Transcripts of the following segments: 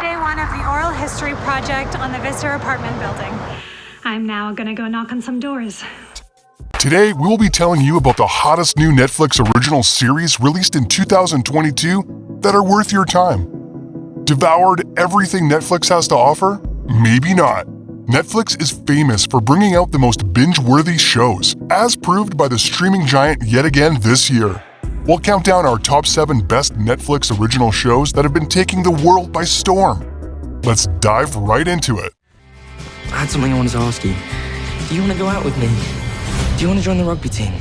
day one of the oral history project on the Vista apartment building. I'm now gonna go knock on some doors. Today, we will be telling you about the hottest new Netflix original series released in 2022 that are worth your time. Devoured everything Netflix has to offer? Maybe not. Netflix is famous for bringing out the most binge-worthy shows, as proved by the streaming giant yet again this year. We'll count down our top 7 best Netflix original shows that have been taking the world by storm. Let's dive right into it. I had something I wanted to ask you. Do you want to go out with me? Do you want to join the rugby team?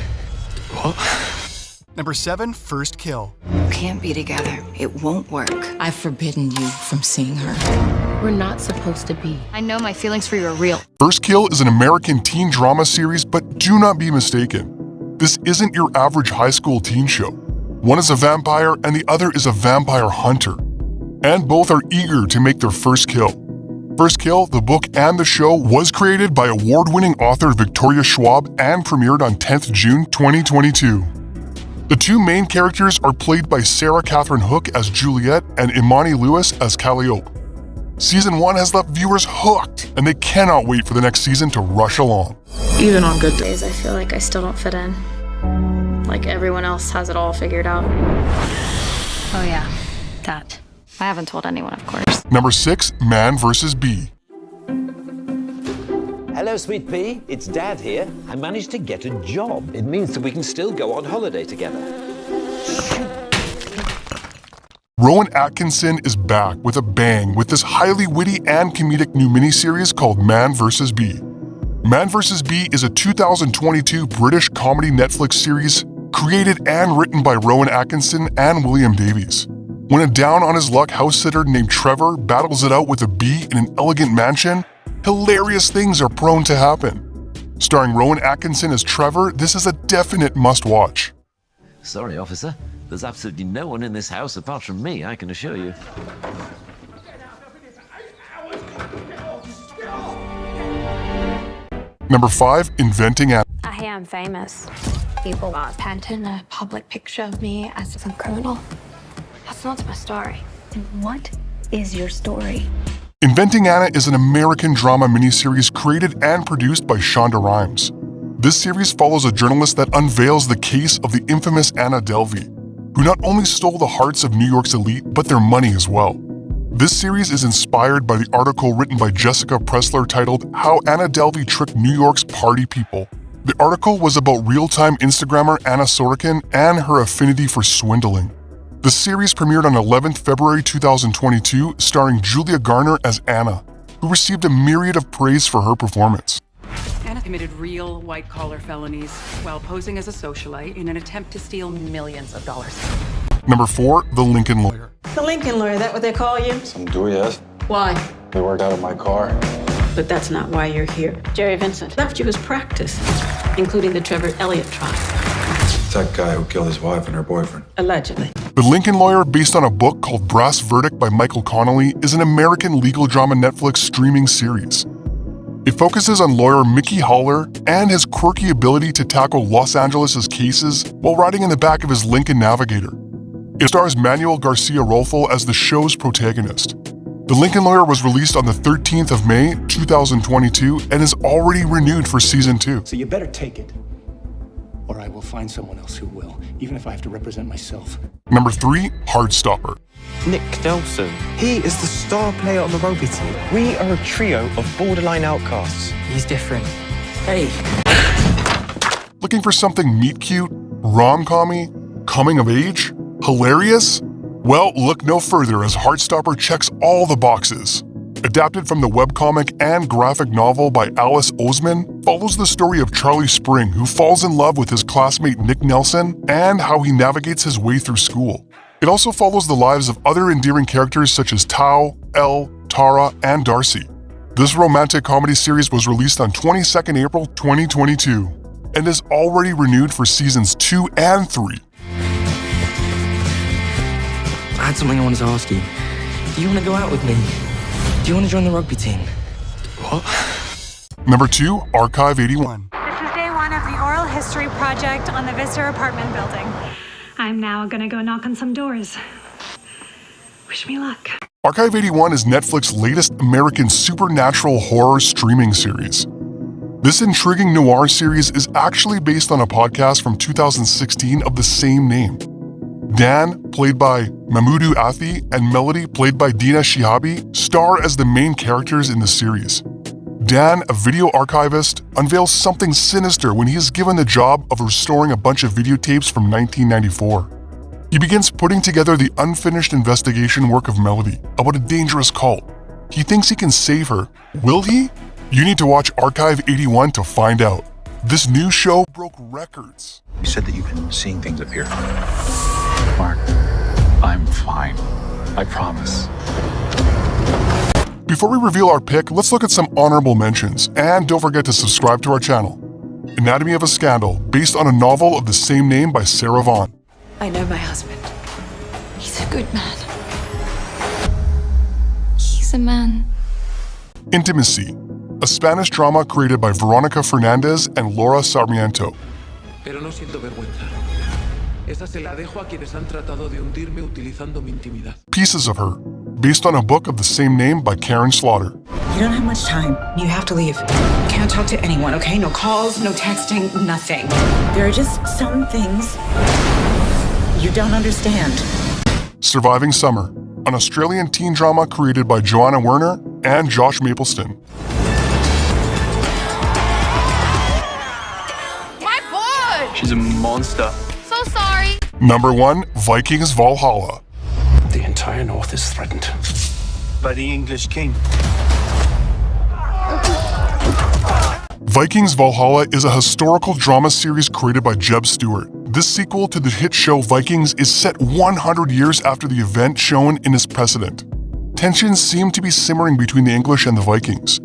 What? Number seven, First Kill. Can't be together. It won't work. I've forbidden you from seeing her. We're not supposed to be. I know my feelings for you are real. First Kill is an American teen drama series, but do not be mistaken. This isn't your average high school teen show. One is a vampire and the other is a vampire hunter. And both are eager to make their first kill. First Kill, the book and the show, was created by award-winning author Victoria Schwab and premiered on 10th June 2022. The two main characters are played by Sarah Catherine Hook as Juliet and Imani Lewis as Calliope. Season 1 has left viewers hooked, and they cannot wait for the next season to rush along. Even on good days, I feel like I still don't fit in. Like everyone else has it all figured out. Oh yeah, that. I haven't told anyone, of course. Number 6, Man versus Bee. Hello, sweet pea. It's Dad here. I managed to get a job. It means that we can still go on holiday together. Rowan Atkinson is back with a bang with this highly witty and comedic new miniseries called Man vs. Bee. Man vs. Bee is a 2022 British comedy Netflix series created and written by Rowan Atkinson and William Davies. When a down on his luck house sitter named Trevor battles it out with a bee in an elegant mansion, hilarious things are prone to happen. Starring Rowan Atkinson as Trevor, this is a definite must watch. Sorry, officer. There's absolutely no one in this house apart from me, I can assure you. Number 5. Inventing Anna. I am famous. People are painting a public picture of me as some criminal. That's not my story. And what is your story? Inventing Anna is an American drama miniseries created and produced by Shonda Rhimes. This series follows a journalist that unveils the case of the infamous Anna Delvey, who not only stole the hearts of New York's elite, but their money as well. This series is inspired by the article written by Jessica Pressler titled How Anna Delvey Tricked New York's Party People. The article was about real-time Instagrammer Anna Sorokin and her affinity for swindling. The series premiered on 11 February 2022, starring Julia Garner as Anna, who received a myriad of praise for her performance. Anna committed real white-collar felonies while posing as a socialite in an attempt to steal millions of dollars. Number 4. The Lincoln Lawyer The Lincoln Lawyer, that what they call you? Some do, yes. Why? They worked out of my car. But that's not why you're here. Jerry Vincent left you his practice, including the Trevor Elliott trial. That guy who killed his wife and her boyfriend. Allegedly. The Lincoln Lawyer, based on a book called Brass Verdict by Michael Connelly, is an American legal drama Netflix streaming series. It focuses on lawyer Mickey Haller and his quirky ability to tackle Los Angeles' cases while riding in the back of his Lincoln Navigator. It stars Manuel Garcia Rulfo as the show's protagonist. The Lincoln Lawyer was released on the 13th of May, 2022, and is already renewed for season 2. So you better take it, or I will find someone else who will, even if I have to represent myself. Number 3. Heartstopper Nick Nelson. He is the star player on the rugby team. We are a trio of borderline outcasts. He's different. Hey. Looking for something meet-cute, rom-commy, coming of age, hilarious? Well, look no further as Heartstopper checks all the boxes. Adapted from the webcomic and graphic novel by Alice Oseman, follows the story of Charlie Spring who falls in love with his classmate Nick Nelson and how he navigates his way through school. It also follows the lives of other endearing characters such as Tao, Elle, Tara, and Darcy. This romantic comedy series was released on 22nd April 2022 and is already renewed for seasons 2 and 3. I had something I wanted to ask you. Do you want to go out with me? Do you want to join the rugby team? What? Number 2. Archive 81 This is day one of the oral history project on the Vista apartment building. I'm now gonna go knock on some doors. Wish me luck. Archive 81 is Netflix's latest American supernatural horror streaming series. This intriguing noir series is actually based on a podcast from 2016 of the same name. Dan, played by Mamoudou Athie, and Melody, played by Dina Shihabi, star as the main characters in the series. Dan, a video archivist, unveils something sinister when he is given the job of restoring a bunch of videotapes from 1994. He begins putting together the unfinished investigation work of Melody about a dangerous cult. He thinks he can save her. Will he? You need to watch Archive 81 to find out. This new show broke records. You said that you've been seeing things up here. Mark, I'm fine. I promise. Before we reveal our pick, let's look at some honorable mentions, and don't forget to subscribe to our channel. Anatomy of a Scandal, based on a novel of the same name by Sarah Vaughan. I know my husband. He's a good man. He's a man. Intimacy, a Spanish drama created by Veronica Fernandez and Laura Sarmiento. Pero no siento vergüenza. Esa se la dejo a quienes han tratado de hundirme utilizando mi intimidad. Pieces of Her, based on a book of the same name by Karin Slaughter. You don't have much time. You have to leave. Can't talk to anyone, okay? No calls, no texting, nothing. There are just some things you don't understand. Surviving Summer, an Australian teen drama created by Joanna Werner and Josh Mapleston. She's a monster. So sorry. Number 1, Vikings Valhalla. The entire North is threatened by the English king. Vikings Valhalla is a historical drama series created by Jeb Stuart. This sequel to the hit show Vikings is set 100 years after the event shown in its precedent. Tensions seem to be simmering between the English and the Vikings,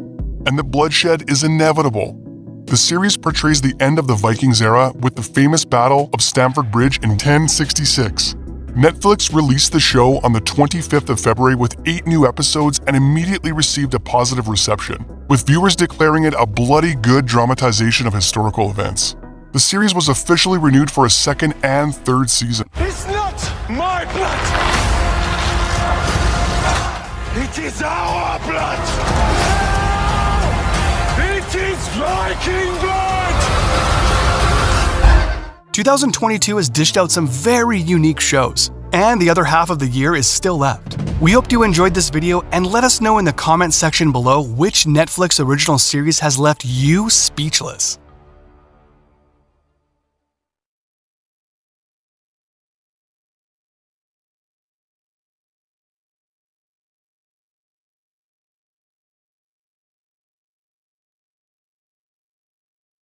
and the bloodshed is inevitable. The series portrays the end of the Vikings era with the famous Battle of Stamford Bridge in 1066. Netflix released the show on the 25th of February with eight new episodes and immediately received a positive reception, with viewers declaring it a bloody good dramatization of historical events. The series was officially renewed for a second and third season. It's not my blood! It is our blood! Viking blood! 2022 has dished out some very unique shows, and the other half of the year is still left. We hope you enjoyed this video and let us know in the comment section below which Netflix original series has left you speechless.